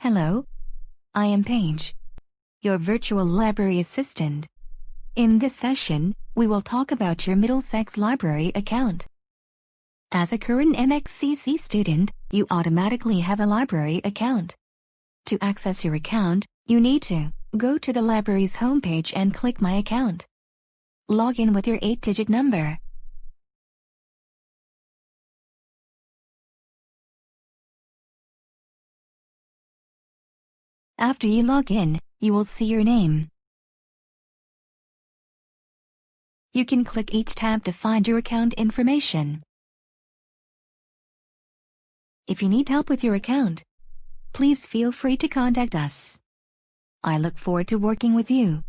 Hello, I am Paige, your virtual library assistant. In this session, we will talk about your Middlesex Library account. As a current MXCC student, you automatically have a library account. To access your account, you need to go to the library's homepage and click My Account. Log in with your 8-digit number. After you log in, you will see your name. You can click each tab to find your account information. If you need help with your account, please feel free to contact us. I look forward to working with you.